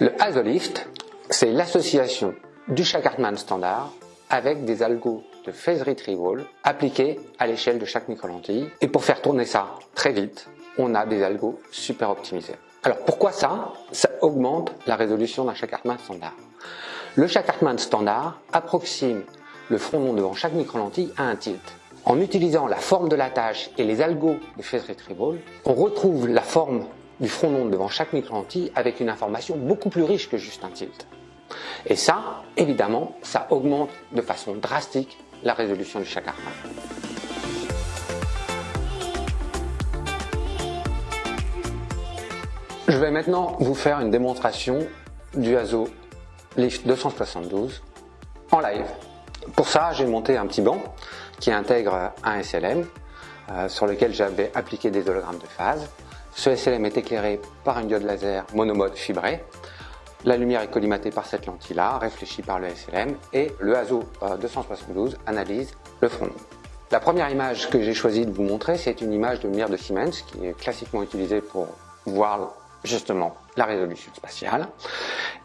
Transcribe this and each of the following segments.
Le ASOLIFT, c'est l'association du Shack Hartmann standard avec des algos de phase retrieval appliqués à l'échelle de chaque microlentille. Et pour faire tourner ça très vite, on a des algos super optimisés. Alors pourquoi ça? Ça augmente la résolution d'un Shack Hartmann standard. Le Shack Hartmann standard approxime le front devant chaque microlentille à un tilt. En utilisant la forme de la tâche et les algos de phase retrieval, on retrouve la forme du front long devant chaque micro-lentille avec une information beaucoup plus riche que juste un tilt. Et ça, évidemment, ça augmente de façon drastique la résolution du Shack Hartmann. Je vais maintenant vous faire une démonstration du ASO Lift 272 en live. Pour ça, j'ai monté un petit banc qui intègre un SLM euh, sur lequel j'avais appliqué des hologrammes de phase. Ce SLM est éclairé par une diode laser monomode fibrée. La lumière est collimatée par cette lentille-là, réfléchie par le SLM, et le ASO 272 analyse le front. La première image que j'ai choisi de vous montrer, c'est une image de lumière de Siemens, qui est classiquement utilisée pour voir justement la résolution spatiale.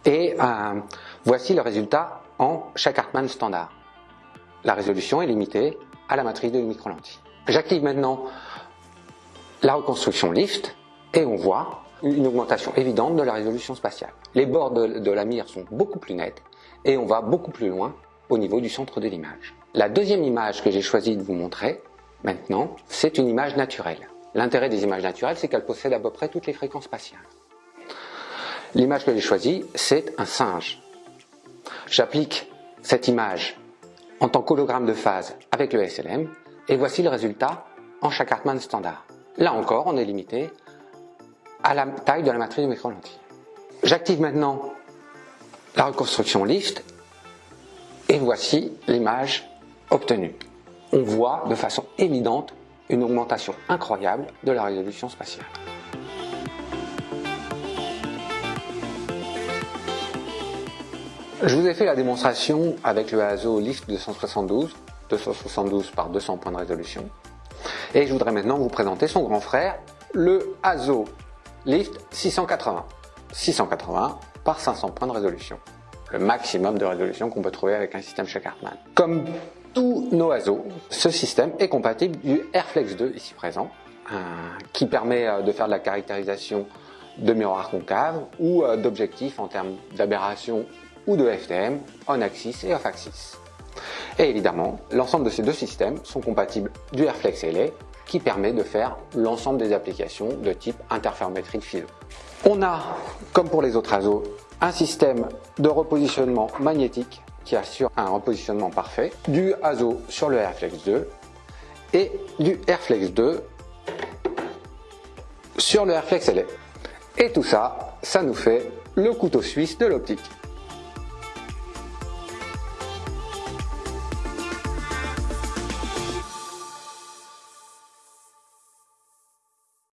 Et euh, voici le résultat en chaque Hartmann standard. La résolution est limitée à la matrice de micro-lentille. J'active maintenant la reconstruction lift et on voit une augmentation évidente de la résolution spatiale. Les bords de, la mire sont beaucoup plus nets et on va beaucoup plus loin au niveau du centre de l'image. La deuxième image que j'ai choisi de vous montrer maintenant, c'est une image naturelle. L'intérêt des images naturelles, c'est qu'elles possèdent à peu près toutes les fréquences spatiales. L'image que j'ai choisie, c'est un singe. J'applique cette image en tant qu'hologramme de phase avec le SLM et voici le résultat en chaque Hartmann standard. Là encore, on est limité à la taille de la matrice de micro-lentille. J'active maintenant la reconstruction lift et voici l'image obtenue. On voit de façon évidente une augmentation incroyable de la résolution spatiale. Je vous ai fait la démonstration avec le ASO Lift 272, 272 par 200 points de résolution. Et je voudrais maintenant vous présenter son grand frère, le ASO Lift 680. 680 par 500 points de résolution. Le maximum de résolution qu'on peut trouver avec un système chez Hartmann. Comme tous nos ASO, ce système est compatible du Airflex 2 ici présent, qui permet euh, de faire de la caractérisation de miroirs concaves ou euh, d'objectifs en termes d'aberration ou de FTM on-axis et off-axis. Et évidemment, l'ensemble de ces deux systèmes sont compatibles du Airflex LA qui permet de faire l'ensemble des applications de type interférométrie philo. On a, comme pour les autres ASO, un système de repositionnement magnétique qui assure un repositionnement parfait, du ASO sur le Airflex 2 et du Airflex 2 sur le Airflex LA. Et tout ça, ça nous fait le couteau suisse de l'optique.